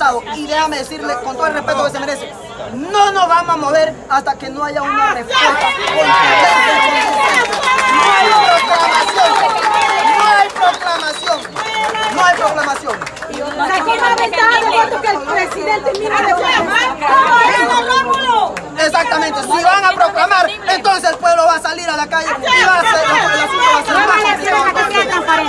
pasado. Y déjame decirle con todo el respeto que se merece, no nos vamos a mover hasta que no haya una respuesta No hay proclamación. No hay proclamación. no hay proclamación. Exactamente. Si van a proclamar, entonces el pueblo va a salir a la calle.